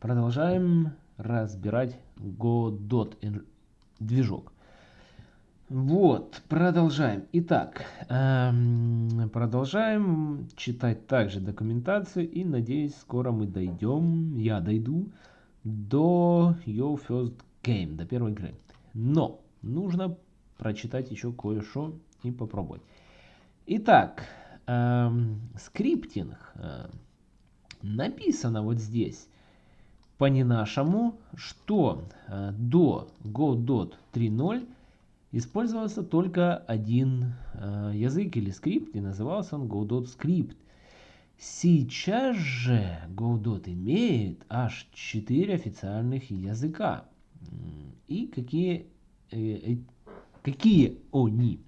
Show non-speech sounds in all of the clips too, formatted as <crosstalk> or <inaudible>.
Продолжаем разбирать Godot движок. Вот, продолжаем. Итак, эм, продолжаем читать также документацию и надеюсь скоро мы дойдем, я дойду до Your First Game, до первой игры. Но нужно прочитать еще кое-что и попробовать. Итак, эм, скриптинг э, написано вот здесь по не нашему, что э, до Godot 3.0 использовался только один э, язык или скрипт, и назывался он Godot Script. Сейчас же Godot имеет аж 4 официальных языка. И какие, э, какие они?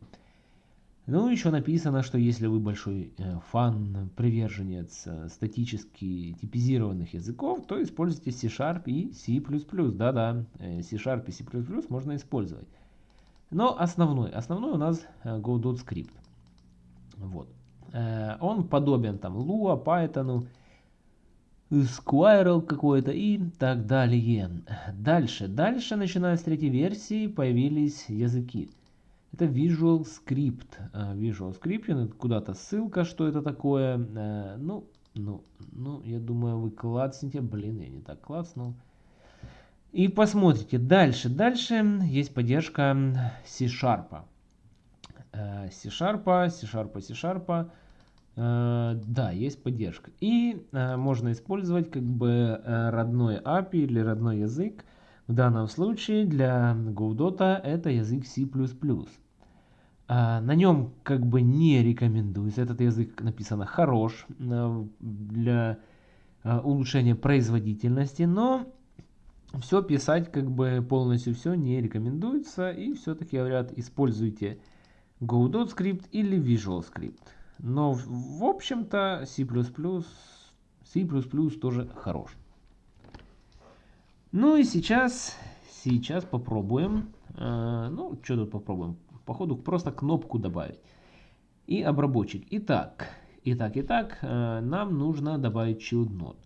Ну, еще написано, что если вы большой э, фан, приверженец э, статически типизированных языков, то используйте C-Sharp и C++. Да-да, э, C-Sharp и C++ можно использовать. Но основной, основной у нас скрипт. Вот. Он подобен там Lua, Python, Squirrel какой-то и так далее. Дальше, дальше, начиная с третьей версии, появились языки. Это Visual Script. Э, Visual Script, куда-то ссылка, что это такое. Ну, ну, ну, я думаю, вы клацните. Блин, я не так клацнул. И посмотрите дальше. Дальше есть поддержка C-Sharp. C-Sharp, C-Sharp, C-Sharp. Да, есть поддержка. И э, можно использовать как бы э, родной API или родной язык. В данном случае для Godot это язык C++. А, на нем как бы не рекомендуется. Этот язык написано хорош э, для улучшения производительности, но все писать как бы полностью все не рекомендуется. И все-таки говорят, используйте Godot скрипт или Visual скрипт. Но в общем-то C++, C++ тоже хорош. Ну и сейчас, сейчас попробуем. Э, ну, что тут попробуем? Походу просто кнопку добавить. И обработчик. Итак, итак, итак, э, нам нужно добавить child node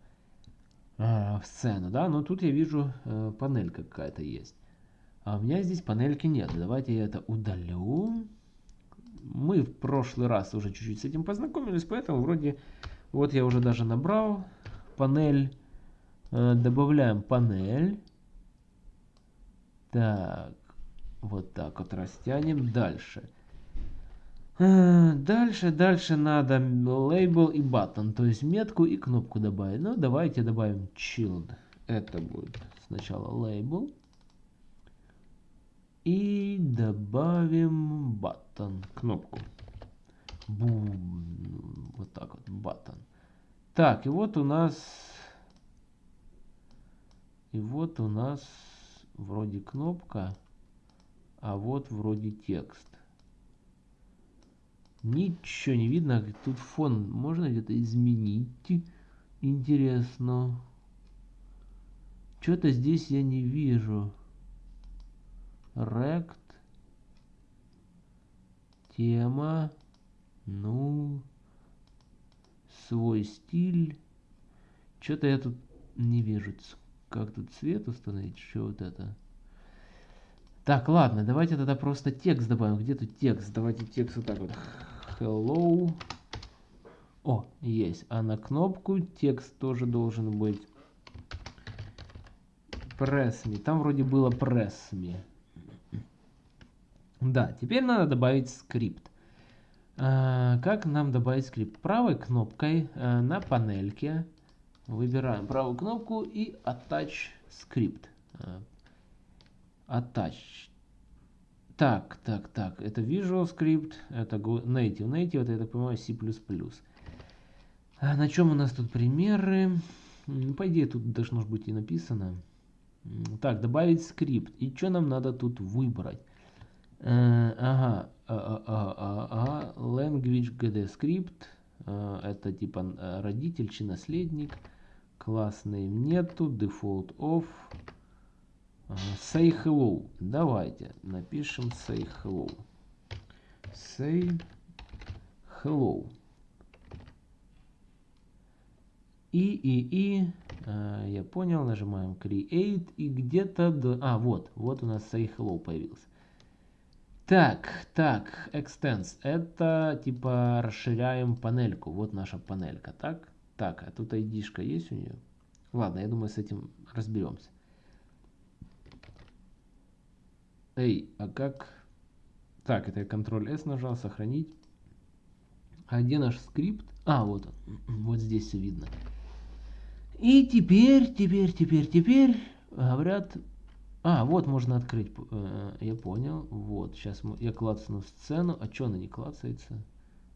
э, в сцену, да, но тут я вижу э, панель какая-то есть. А у меня здесь панельки нет. Давайте я это удалю. Мы в прошлый раз уже чуть-чуть с этим познакомились, поэтому вроде вот я уже даже набрал панель. Э, добавляем панель. Так, вот так вот растянем. Дальше. Э, дальше, дальше надо лейбл и button, то есть метку и кнопку добавить. Ну, давайте добавим child. Это будет сначала лейбл. И добавим button, кнопку. Бум, вот так вот, button. Так, и вот у нас... И вот у нас вроде кнопка, а вот вроде текст. Ничего не видно. Тут фон можно где-то изменить. Интересно. Что-то здесь я не вижу. Рект. Тема. Ну. Свой стиль. Что-то я тут не вижу. Как тут цвет установить? Что вот это? Так, ладно, давайте тогда просто текст добавим. Где тут текст? Давайте текст вот так вот hello. О, есть. А на кнопку текст тоже должен быть. Press me. Там вроде было press me. Да, теперь надо добавить скрипт. А, как нам добавить скрипт? Правой кнопкой а, на панельке выбираем правую кнопку и attach скрипт. А, attach. Так, так, так, это Visual Script, это Native. Native, это, я так понимаю, C++. А на чем у нас тут примеры? По идее, тут должно быть и написано. Так, добавить скрипт. И что нам надо тут выбрать? Э, ага, ага, ага, ага, language gd script. Э, это типа э, родитель чи наследник. Классный нету, default off. Say hello. Давайте напишем say hello. Say hello. И, и, и А, я понял, нажимаем Create и где-то... До... А, вот, вот у нас Say Hello появился. Так, так, Extends. Это типа расширяем панельку. Вот наша панелька, так? Так, а тут ID-шка есть у нее? Ладно, я думаю, с этим разберемся. Эй, а как... Так, это я Ctrl-S нажал, сохранить. А где наш скрипт? А, вот он. Вот здесь все видно. И теперь, теперь, теперь, теперь говорят... А, вот можно открыть. Э, я понял. Вот, сейчас я клацну сцену. А что она не клацается?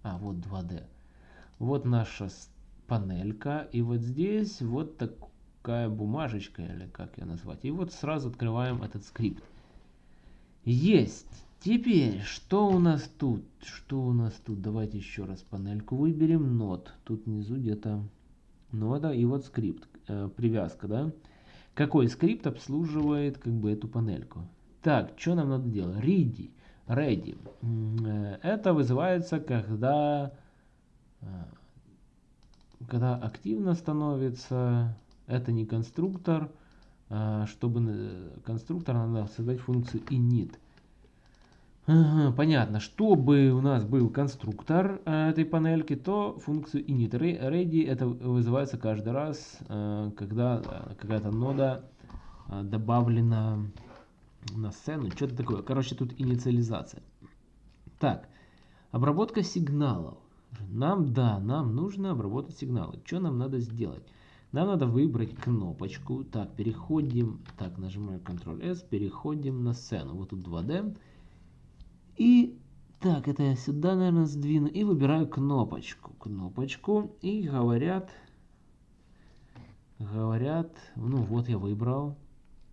А, вот 2D. Вот наша панелька. И вот здесь вот такая бумажечка, или как ее назвать. И вот сразу открываем этот скрипт. Есть. Теперь, что у нас тут? Что у нас тут? Давайте еще раз панельку выберем. Нот. Тут внизу где-то нода и вот скрипт. Э, привязка, да? Какой скрипт обслуживает как бы эту панельку? Так, что нам надо делать? Ready. Ready. Э, это вызывается, когда, э, когда активно становится. Это не конструктор. А, чтобы конструктор надо создать функцию init. Понятно. Чтобы у нас был конструктор э, этой панельки, то функцию init ready это вызывается каждый раз, э, когда какая-то нода добавлена на сцену. Что-то такое. Короче, тут инициализация. Так, обработка сигналов. Нам, да, нам нужно обработать сигналы. Что нам надо сделать? Нам надо выбрать кнопочку. Так, переходим. Так, нажимаем Ctrl-S, переходим на сцену. Вот тут 2D. И так, это я сюда, наверное, сдвину. И выбираю кнопочку. Кнопочку. И говорят... Говорят... Ну, вот я выбрал.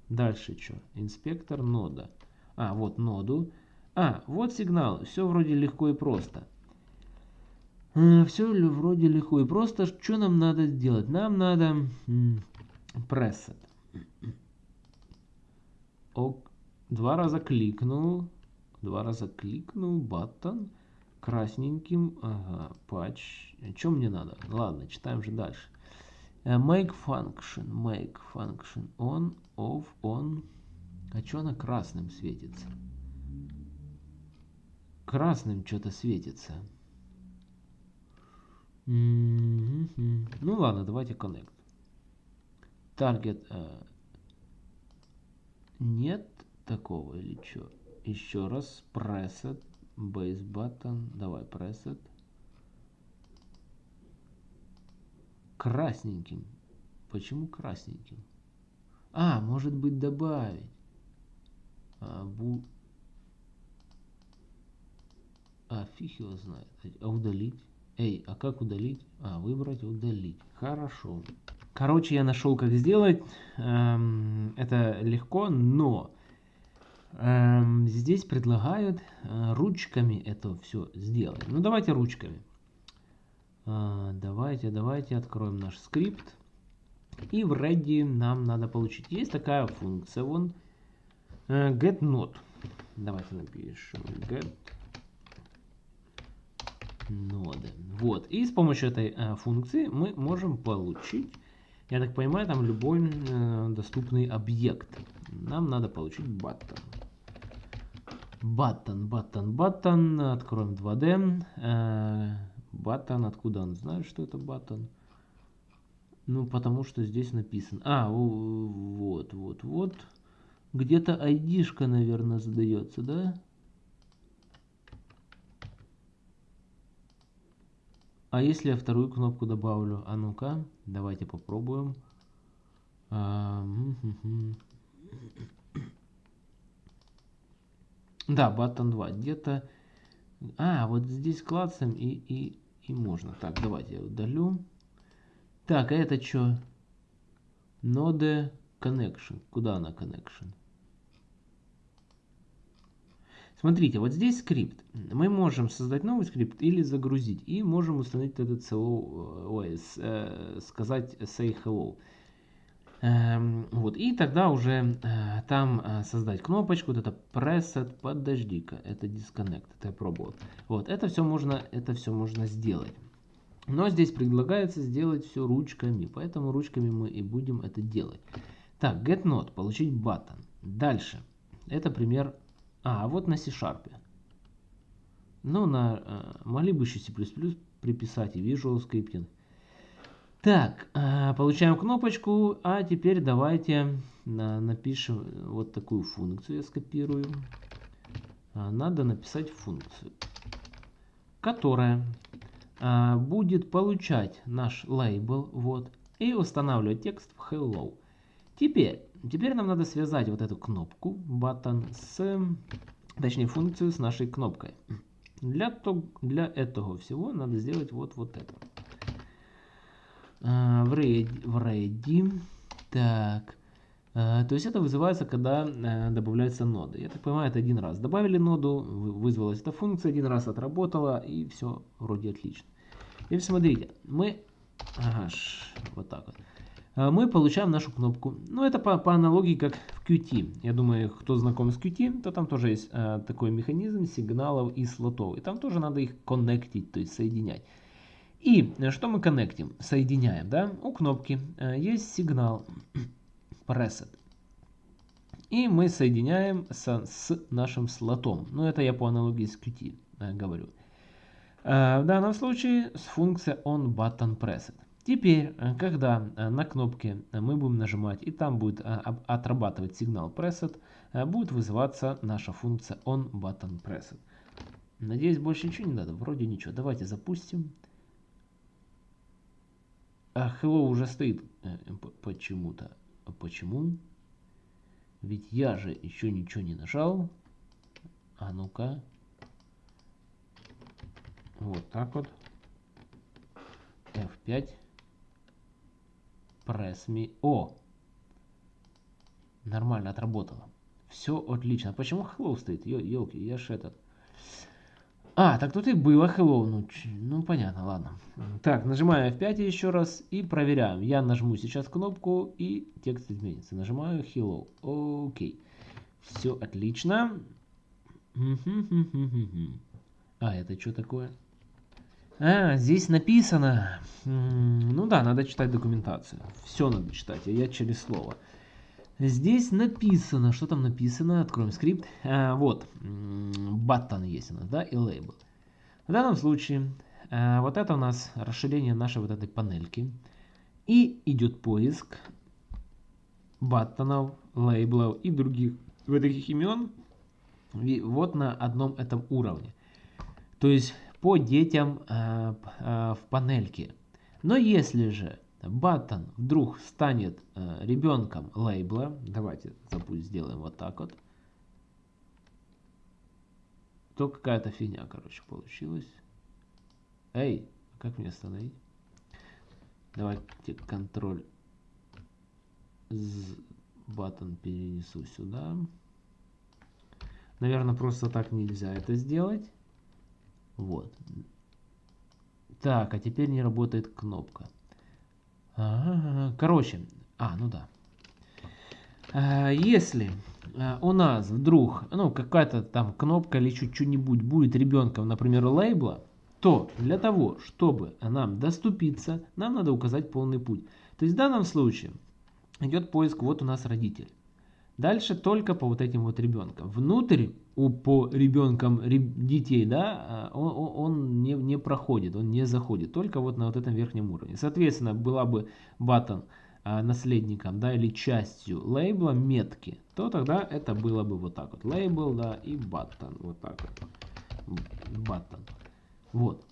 Дальше что? Инспектор нода. А, вот ноду. А, вот сигнал. Все вроде легко и просто. Все вроде легко и просто. Что нам надо сделать? Нам надо preset. Ок. Два раза кликнул. Два раза кликнул. Button. Красненьким. Ага. Патч. Что мне надо? Ладно, читаем же дальше. Э, make function. Make function. On. Off. On. А что она красным светится? Красным что-то светится. Ну ладно, давайте connect. Target. Э, нет такого или что? Еще раз. Preset. Base button. Давай preset. Красненьким. Почему красненьким? А, может быть добавить. А, бу... а фиг его знает. А удалить? Эй, а как удалить? А, выбрать, удалить. Хорошо. Короче, я нашел, как сделать. Эм, это легко, но эм, здесь предлагают э, ручками это все сделать. Ну, давайте ручками. Э, давайте, давайте откроем наш скрипт. И в ready нам надо получить. Есть такая функция, вон, э, get node. Давайте напишем get ноды. Вот. И с помощью этой э, функции мы можем получить, я так понимаю, там любой э, доступный объект. Нам надо получить button. Button, button, button. Откроем 2D. Э, button, откуда он знает, что это button? Ну, потому что здесь написано. А, вот, вот, вот. Где-то ID-шка, наверное, задается, да? А если я вторую кнопку добавлю? А ну-ка, давайте попробуем. А, да, button 2. Где-то... А, вот здесь клацаем и, и, и можно. Так, давайте я удалю. Так, а это что? Node connection. Куда она connection? Смотрите, вот здесь скрипт. Мы можем создать новый скрипт или загрузить. И можем установить этот hello, ой, э, сказать say hello. Эм, вот, и тогда уже э, там э, создать кнопочку, вот это preset, подожди-ка, это disconnect, это я пробовал. Вот, это все можно, это все можно сделать. Но здесь предлагается сделать все ручками, поэтому ручками мы и будем это делать. Так, get not, получить button. Дальше. Это пример... А, вот на C-Sharp. Ну, на, э, могли бы еще C++ приписать и Visual Scripting. Так, э, получаем кнопочку, а теперь давайте на, напишем вот такую функцию, я скопирую. Надо написать функцию, которая будет получать наш лейбл, вот, и устанавливать текст в hello. Теперь, теперь нам надо связать вот эту кнопку button с, точнее функцию с нашей кнопкой. Для, то, для этого всего надо сделать вот, вот это. А, в, ready, в ready. Так. А, то есть это вызывается, когда а, добавляется нода. Я так понимаю, это один раз. Добавили ноду, вызвалась эта функция, один раз отработала, и все вроде отлично. И смотрите, мы... Ага, вот так вот. Мы получаем нашу кнопку. Ну, это по, по аналогии, как в Qt. Я думаю, кто знаком с Qt, то там тоже есть а, такой механизм сигналов и слотов. И там тоже надо их коннектить, то есть соединять. И что мы коннектим? Соединяем, да? У кнопки есть сигнал <clears throat> preset. И мы соединяем с, с нашим слотом. Ну, это я по аналогии с Qt э, говорю. Э, в данном случае с функцией onButtonPreset. Теперь, э, когда э, на кнопке мы будем нажимать и там будет э, отрабатывать сигнал preset, э, будет вызываться наша функция onButtonPreset. Надеюсь, больше ничего не надо. Вроде ничего. Давайте запустим. А hello уже стоит э, почему-то. А почему? Ведь я же еще ничего не нажал. А ну-ка. Вот так вот. F5. Press me. О! Нормально отработало. Все отлично. Почему hello стоит? Елки, я ж этот. А, так тут и было hello. Ну, ну понятно, ладно. Так, нажимаю F5 еще раз и проверяем. Я нажму сейчас кнопку и текст изменится. Нажимаю hello. Окей. Все отлично. А, это что такое? А, здесь написано. Ну да, надо читать документацию. Все надо читать, а я через слово. Здесь написано, что там написано, откроем скрипт. А, вот, button есть у нас, да, и label. В данном случае, а, вот это у нас расширение нашей вот этой панельки. И идет поиск баттонов, лейблов и других вот таких имен вот на одном этом уровне. То есть по детям а, а, в панельке. Но если же button вдруг станет э, ребенком лейбла, давайте запусть сделаем вот так вот, то какая-то фигня, короче, получилась. Эй, а как мне остановить? Давайте контроль с button перенесу сюда. Наверное, просто так нельзя это сделать. Вот. Так, а теперь не работает кнопка. Короче, а, ну да. А, если а, у нас вдруг, ну, какая-то там кнопка или что-нибудь будет ребенком, например, лейбла, то для того, чтобы нам доступиться, нам надо указать полный путь. То есть в данном случае идет поиск, вот у нас родитель. Дальше только по вот этим вот ребенкам. Внутрь у, по ребенкам детей, да, а, он, он не, не проходит, он не заходит, только вот на вот этом верхнем уровне. Соответственно, была бы button а, наследником, да, или частью лейбла метки, то тогда это было бы вот так вот. Лейбл, да, и button, вот так вот. Button. Вот.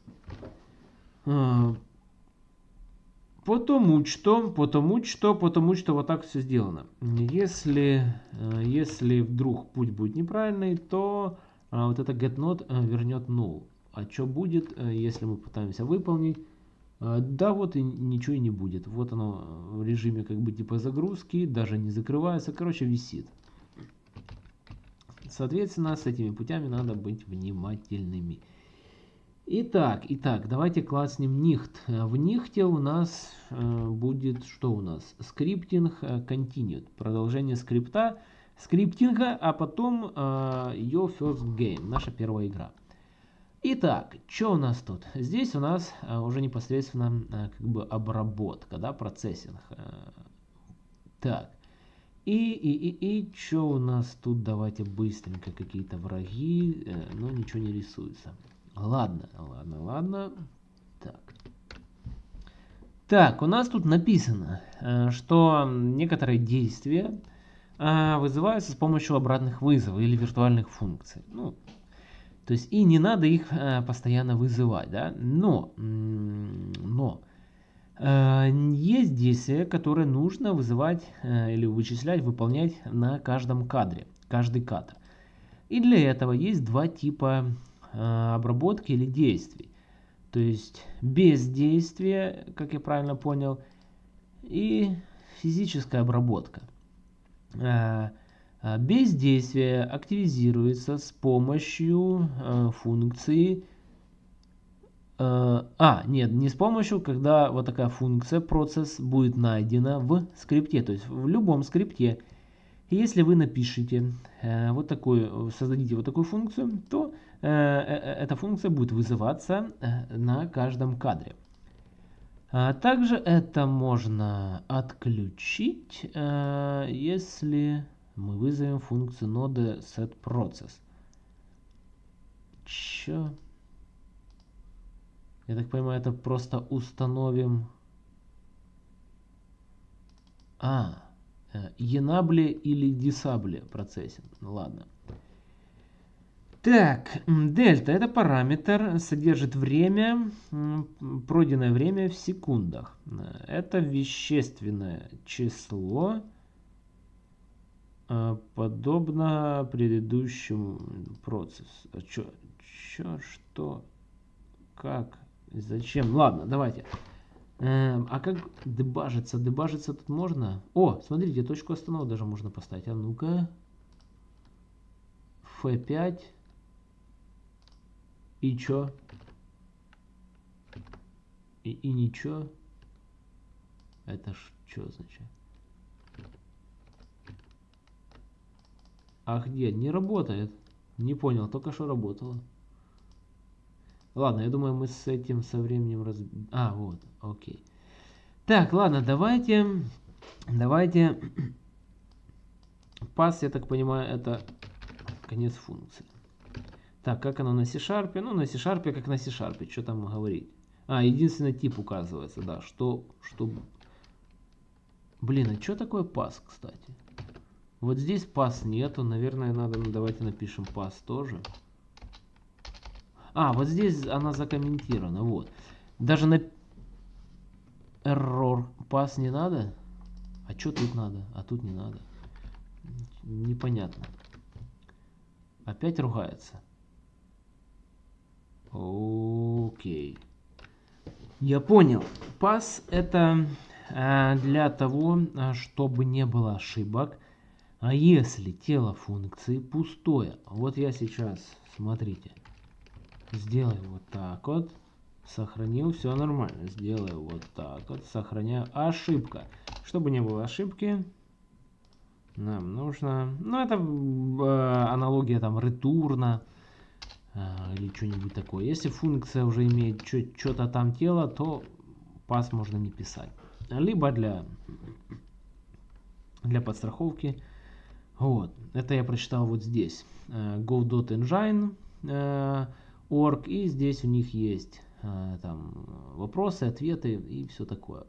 Потому что, потому что, потому что вот так все сделано. Если, э, если вдруг путь будет неправильный, то а, вот это getNode э, вернет null. А что будет, э, если мы пытаемся выполнить? Да, вот и ничего и не будет. Вот оно в режиме как бы типа загрузки, даже не закрывается, короче висит. Соответственно, с этими путями надо быть внимательными. Итак, итак, давайте клацнем next. В next е у нас э, будет, что у нас? Scripting э, continued. Продолжение скрипта, скриптинга, а потом э, your first game, наша первая игра. Итак, что у нас тут? Здесь у нас а, уже непосредственно а, как бы обработка, да, процессинг. А, так. И, и, и, и что у нас тут? Давайте быстренько какие-то враги. Э, но ничего не рисуется. Ладно, ладно, ладно. Так. Так, у нас тут написано, э, что некоторые действия э, вызываются с помощью обратных вызовов или виртуальных функций. Ну, то есть и не надо их э, постоянно вызывать, да. Но, но есть действия, которые нужно вызывать или вычислять, выполнять на каждом кадре, каждый кадр. И для этого есть два типа обработки или действий. То есть бездействие, как я правильно понял, и физическая обработка. А, а, бездействие активизируется с помощью функции... А, нет, не с помощью, когда вот такая функция, процесс будет найдена в скрипте. То есть в любом скрипте, если вы напишите вот такую, создадите вот такую функцию, то Э, э, эта функция будет вызываться э, на каждом кадре. А также это можно отключить, если мы вызовем функцию ноды setProcess. Чё? Я так понимаю, это просто установим... А, enable или disable процессинг. Ладно. Так, дельта это параметр, содержит время, пройденное время в секундах. Это вещественное число, а, подобно предыдущему процессу. А чё, чё, что, как, зачем? Ладно, давайте. Эм, а как дебажиться? Дебажиться тут можно? О, смотрите, точку остановки даже можно поставить. А ну-ка. F5. И чё? И, и ничего? Это ж что означает? А где? Не работает. Не понял, только что работало. Ладно, я думаю, мы с этим со временем раз... А, вот, окей. Так, ладно, давайте... Давайте... Пас, я так понимаю, это конец функции. Так, как оно на C-Sharp? Ну, на C-Sharp, как на C-Sharp, что там говорить. А, единственный тип указывается, да, что, что... Блин, а что такое пас, кстати? Вот здесь пас нету, наверное, надо, ну, давайте напишем пас тоже. А, вот здесь она закомментирована, вот. Даже на error пас не надо? А что тут надо? А тут не надо. Непонятно. Опять ругается. Окей. Я понял. Пас это э, для того, э, чтобы не было ошибок. А если тело функции пустое, вот я сейчас, смотрите, сделаю вот так вот, сохранил, все нормально, сделаю вот так вот, сохраняю, ошибка. Чтобы не было ошибки, нам нужно, ну это э, аналогия там ретурна, или что-нибудь такое. Если функция уже имеет что-то там тело, то пас можно не писать. Либо для, для подстраховки. Вот. Это я прочитал вот здесь. Э, go.engine org. И здесь у них есть там вопросы, ответы и все такое.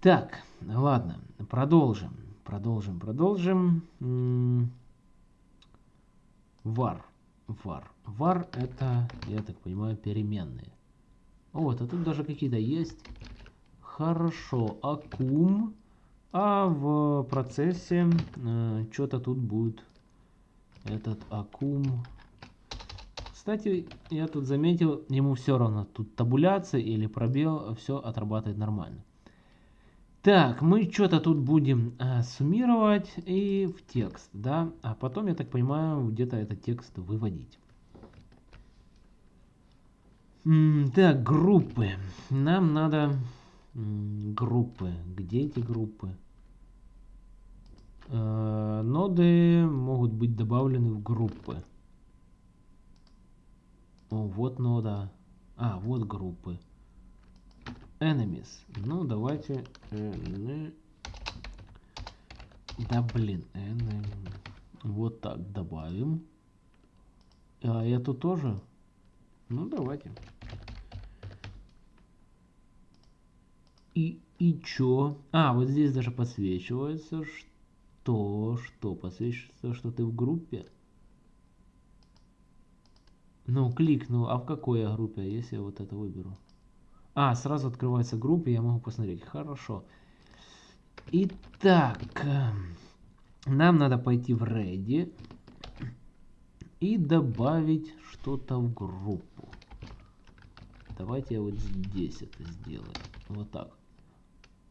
Так, ладно, продолжим. Продолжим, продолжим. var var. var это, я так понимаю, переменные. Вот, а тут даже какие-то есть. Хорошо, акум. А в процессе э, что-то тут будет. Этот акум. Кстати, я тут заметил, ему все равно. Тут табуляция или пробел, все отрабатывает нормально. Так, мы что-то тут будем э, суммировать и в текст, да, а потом, я так понимаю, где-то этот текст выводить. М так, группы. Нам надо группы. Где эти группы? Э, ноды могут быть добавлены в группы. О, вот нода. А, вот группы. Enemies. Ну, давайте... Да, блин. Enemy. Вот так добавим. А эту тоже? Ну, давайте. И, и чё? А, вот здесь даже подсвечивается, что, что, подсвечивается, что ты в группе. Ну, кликну, а в какой я группе, если я вот это выберу? А, сразу открывается группа, я могу посмотреть. Хорошо. Итак, эм, нам надо пойти в Ready и добавить что-то в группу. Давайте я вот здесь это сделаю. Вот так.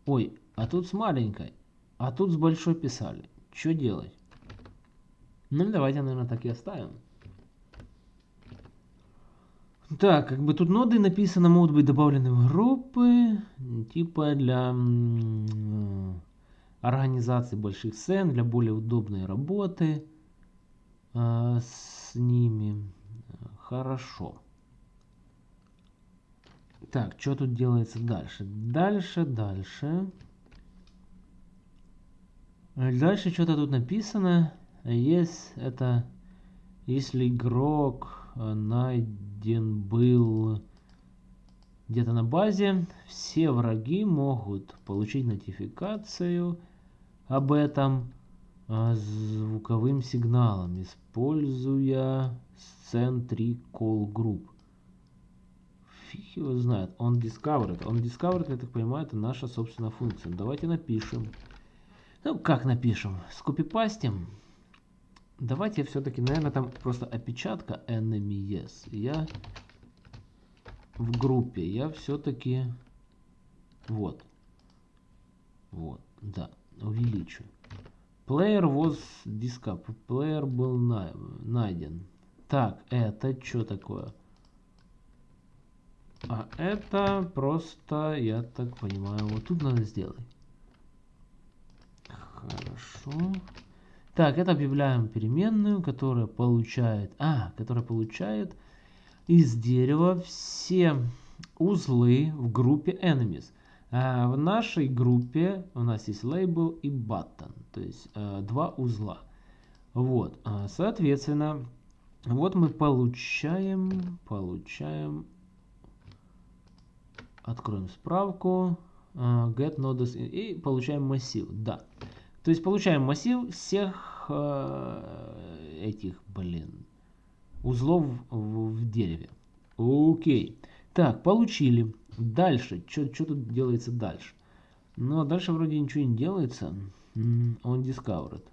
Ой, а тут с маленькой, а тут с большой писали. Что делать? Ну, давайте, наверное, так и оставим. Так, как бы тут ноды написано, могут быть добавлены в группы, типа для организации больших сцен, для более удобной работы э, с ними. Хорошо. Так, что тут делается дальше? Дальше, дальше. Дальше что-то тут написано. Есть это, если игрок э, найден был где-то на базе, все враги могут получить нотификацию об этом э, звуковым сигналом, используя сцен 3 call group фиг его знает. Он discovered. Он discovered, я так понимаю, это наша собственная функция. Давайте напишем. Ну, как напишем? Скопипастим. Давайте все-таки, наверное, там просто опечатка enemy yes. Я в группе. Я все-таки... Вот. Вот. Да. Увеличу. Player was discovered. Player был найден. Так, это что такое? А это просто, я так понимаю, вот тут надо сделать. Хорошо. Так, это объявляем переменную, которая получает, а, которая получает из дерева все узлы в группе enemies. А в нашей группе у нас есть label и button, то есть э, два узла. Вот, а, соответственно, вот мы получаем, получаем Откроем справку. Uh, get nodes и получаем массив. Да. То есть получаем массив всех uh, этих, блин, узлов в, в дереве. Окей. Так, получили. Дальше. Что тут делается дальше? Ну, а дальше вроде ничего не делается. Он discovered.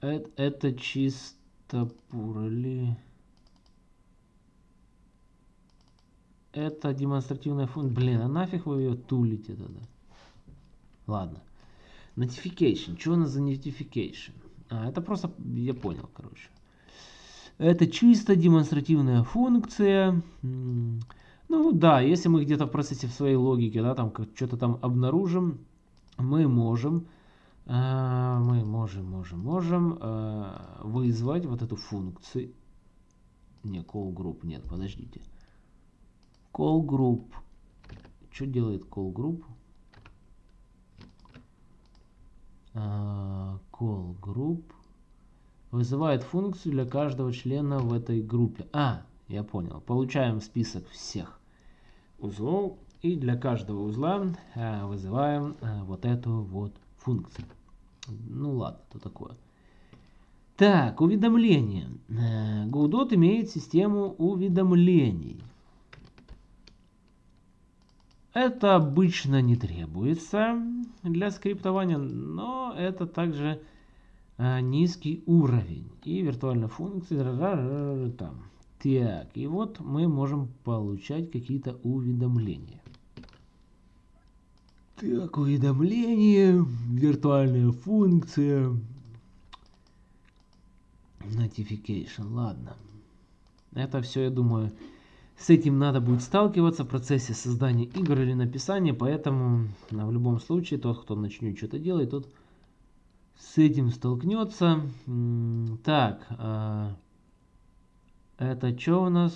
Это, это чисто пурли... это демонстративная функция. Блин, а нафиг вы ее тулите тогда? Ладно. Notification. Что у нас за notification? А, это просто, я понял, короче. Это чисто демонстративная функция. Ну да, если мы где-то в процессе в своей логике, да, там что-то там обнаружим, мы можем, э, мы можем, можем, можем э, вызвать вот эту функцию. Не, call group, нет, подождите. Call group. Что делает call group? Call group вызывает функцию для каждого члена в этой группе. А, я понял. Получаем список всех узлов и для каждого узла uh, вызываем uh, вот эту вот функцию. Ну ладно, то такое. Так, уведомления. Godot имеет систему уведомлений. Это обычно не требуется для скриптования, но это также а, низкий уровень. И виртуальная функция там. Так, и вот мы можем получать какие-то уведомления. Так, уведомление, виртуальная функция, notification, ладно. Это все, я думаю, с этим надо будет сталкиваться в процессе создания игр или написания, поэтому в любом случае тот, кто начнет что-то делать, тот с этим столкнется. Так, а, Это что у нас?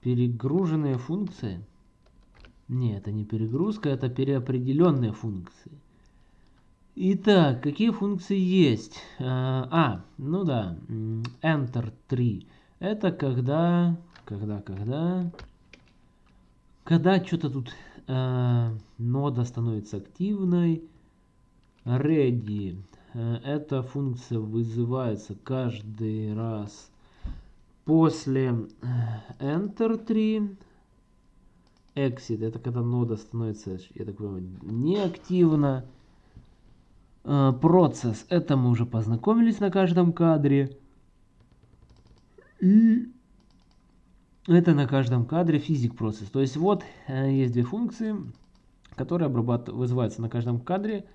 Перегруженные функции? Не, это не перегрузка, это переопределенные функции. Итак, какие функции есть? А, а ну да, Enter 3. Это когда, когда, когда, когда что-то тут э, нода становится активной. Ready. Э, эта функция вызывается каждый раз после Enter 3. Exit. Это когда нода становится, я так понимаю, неактивна. Э, процесс. Это мы уже познакомились на каждом кадре. И это на каждом кадре физик процесс. То есть вот э, есть две функции, которые вызываются на каждом кадре.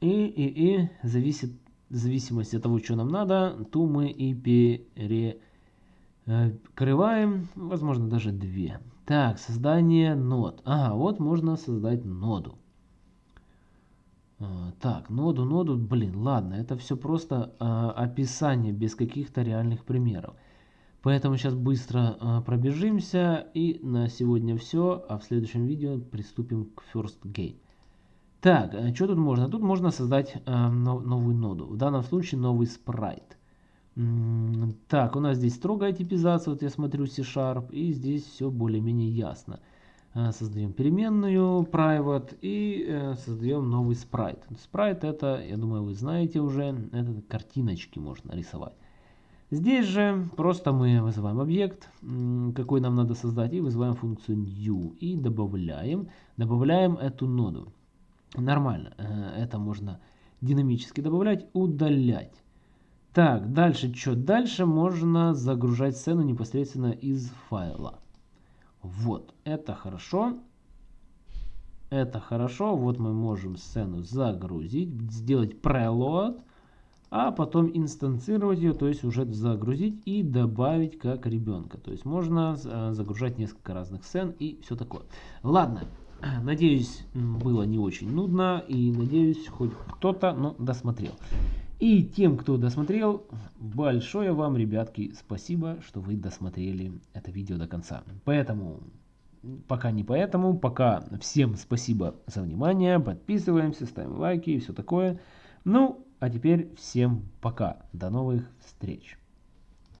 И, и, и зависит, в зависимости от того, что нам надо, то мы и перекрываем, возможно, даже две. Так, создание нод. Ага, вот можно создать ноду. А, так, ноду, ноду, блин, ладно, это все просто а, описание без каких-то реальных примеров. Поэтому сейчас быстро а, пробежимся и на сегодня все, а в следующем видео приступим к First Gate. Так, а что тут можно? Тут можно создать нов, новую ноду, в данном случае новый спрайт. Так, у нас здесь строгая типизация, вот я смотрю C-Sharp, и здесь все более-менее ясно. Э, создаем переменную private и э, создаем новый спрайт. Спрайт это, я думаю, вы знаете уже, это картиночки можно рисовать. Здесь же просто мы вызываем объект, какой нам надо создать, и вызываем функцию new и добавляем, добавляем эту ноду. Нормально, э, это можно динамически добавлять, удалять. Так, дальше что? Дальше можно загружать сцену непосредственно из файла. Вот, это хорошо. Это хорошо. Вот мы можем сцену загрузить, сделать preload, а потом инстанцировать ее, то есть уже загрузить и добавить как ребенка. То есть можно э, загружать несколько разных сцен и все такое. Ладно, <clears throat> надеюсь, было не очень нудно и надеюсь, хоть кто-то ну, досмотрел. И тем, кто досмотрел, большое вам, ребятки, спасибо, что вы досмотрели это видео до конца. Поэтому, пока не поэтому, пока всем спасибо за внимание, подписываемся, ставим лайки и все такое. Ну, а теперь всем пока, до новых встреч.